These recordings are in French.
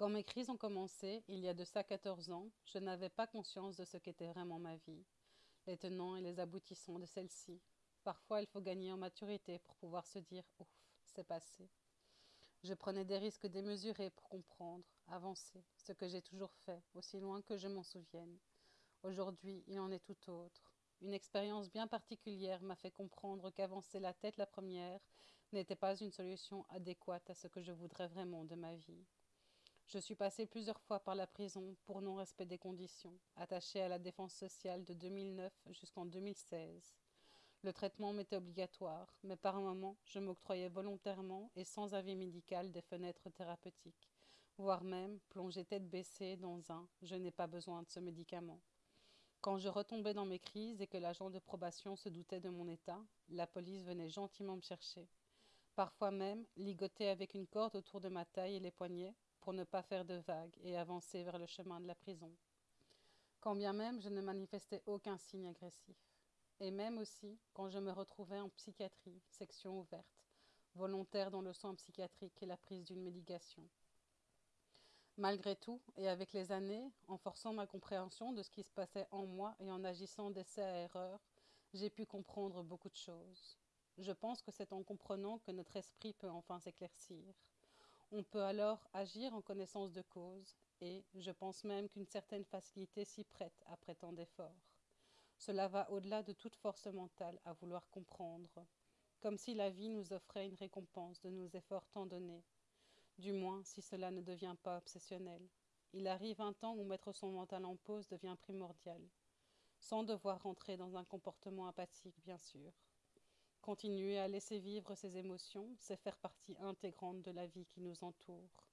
Quand mes crises ont commencé, il y a de ça 14 ans, je n'avais pas conscience de ce qu'était vraiment ma vie, les tenants et les aboutissants de celle-ci. Parfois, il faut gagner en maturité pour pouvoir se dire Ouf, c'est passé. Je prenais des risques démesurés pour comprendre, avancer, ce que j'ai toujours fait, aussi loin que je m'en souvienne. Aujourd'hui, il en est tout autre. Une expérience bien particulière m'a fait comprendre qu'avancer la tête la première n'était pas une solution adéquate à ce que je voudrais vraiment de ma vie. Je suis passé plusieurs fois par la prison pour non-respect des conditions, attaché à la défense sociale de 2009 jusqu'en 2016. Le traitement m'était obligatoire, mais par moments, je m'octroyais volontairement et sans avis médical des fenêtres thérapeutiques, voire même plonger tête baissée dans un « je n'ai pas besoin de ce médicament ». Quand je retombais dans mes crises et que l'agent de probation se doutait de mon état, la police venait gentiment me chercher. Parfois même, ligoté avec une corde autour de ma taille et les poignets, pour ne pas faire de vagues et avancer vers le chemin de la prison. Quand bien même je ne manifestais aucun signe agressif. Et même aussi quand je me retrouvais en psychiatrie, section ouverte, volontaire dans le soin psychiatrique et la prise d'une médication. Malgré tout, et avec les années, en forçant ma compréhension de ce qui se passait en moi et en agissant d'essai à erreur, j'ai pu comprendre beaucoup de choses. Je pense que c'est en comprenant que notre esprit peut enfin s'éclaircir. On peut alors agir en connaissance de cause, et je pense même qu'une certaine facilité s'y prête après tant d'efforts. Cela va au-delà de toute force mentale à vouloir comprendre, comme si la vie nous offrait une récompense de nos efforts tant donnés, du moins si cela ne devient pas obsessionnel. Il arrive un temps où mettre son mental en pause devient primordial, sans devoir rentrer dans un comportement apathique, bien sûr. Continuer à laisser vivre ses émotions, c'est faire partie intégrante de la vie qui nous entoure.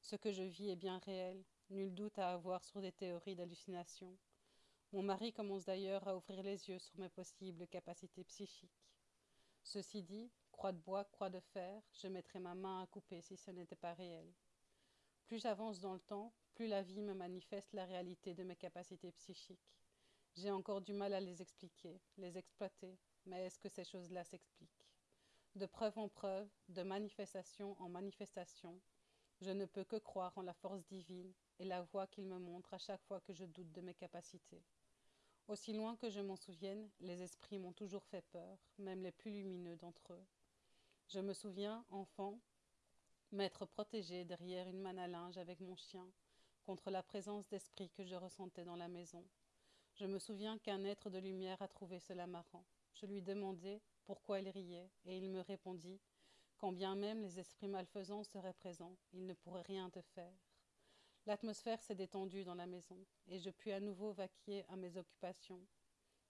Ce que je vis est bien réel, nul doute à avoir sur des théories d'hallucination. Mon mari commence d'ailleurs à ouvrir les yeux sur mes possibles capacités psychiques. Ceci dit, croix de bois, croix de fer, je mettrais ma main à couper si ce n'était pas réel. Plus j'avance dans le temps, plus la vie me manifeste la réalité de mes capacités psychiques. J'ai encore du mal à les expliquer, les exploiter, mais est-ce que ces choses-là s'expliquent? De preuve en preuve, de manifestation en manifestation, je ne peux que croire en la force divine et la voie qu'il me montre à chaque fois que je doute de mes capacités. Aussi loin que je m'en souvienne, les esprits m'ont toujours fait peur, même les plus lumineux d'entre eux. Je me souviens, enfant, m'être protégé derrière une manne à linge avec mon chien, contre la présence d'esprit que je ressentais dans la maison. Je me souviens qu'un être de lumière a trouvé cela marrant. Je lui demandai pourquoi il riait, et il me répondit quand bien même les esprits malfaisants seraient présents, ils ne pourraient rien te faire. L'atmosphère s'est détendue dans la maison, et je puis à nouveau vaquer à mes occupations.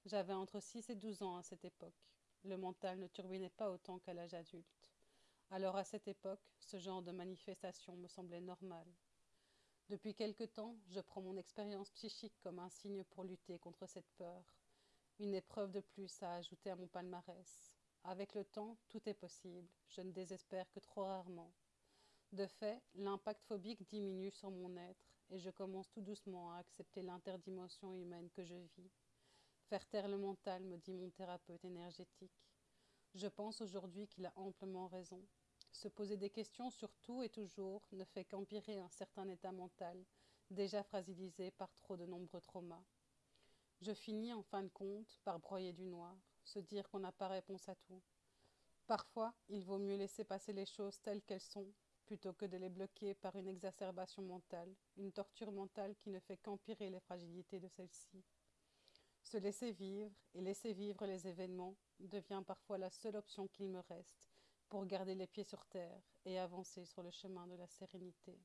J'avais entre six et douze ans à cette époque. Le mental ne turbinait pas autant qu'à l'âge adulte. Alors à cette époque, ce genre de manifestation me semblait normal. Depuis quelque temps, je prends mon expérience psychique comme un signe pour lutter contre cette peur, une épreuve de plus à ajouter à mon palmarès. Avec le temps, tout est possible. Je ne désespère que trop rarement. De fait, l'impact phobique diminue sur mon être et je commence tout doucement à accepter l'interdimension humaine que je vis. Faire taire le mental, me dit mon thérapeute énergétique. Je pense aujourd'hui qu'il a amplement raison. Se poser des questions sur tout et toujours ne fait qu'empirer un certain état mental, déjà fragilisé par trop de nombreux traumas. Je finis en fin de compte par broyer du noir, se dire qu'on n'a pas réponse à tout. Parfois, il vaut mieux laisser passer les choses telles qu'elles sont, plutôt que de les bloquer par une exacerbation mentale, une torture mentale qui ne fait qu'empirer les fragilités de celles-ci. Se laisser vivre et laisser vivre les événements devient parfois la seule option qu'il me reste pour garder les pieds sur terre et avancer sur le chemin de la sérénité.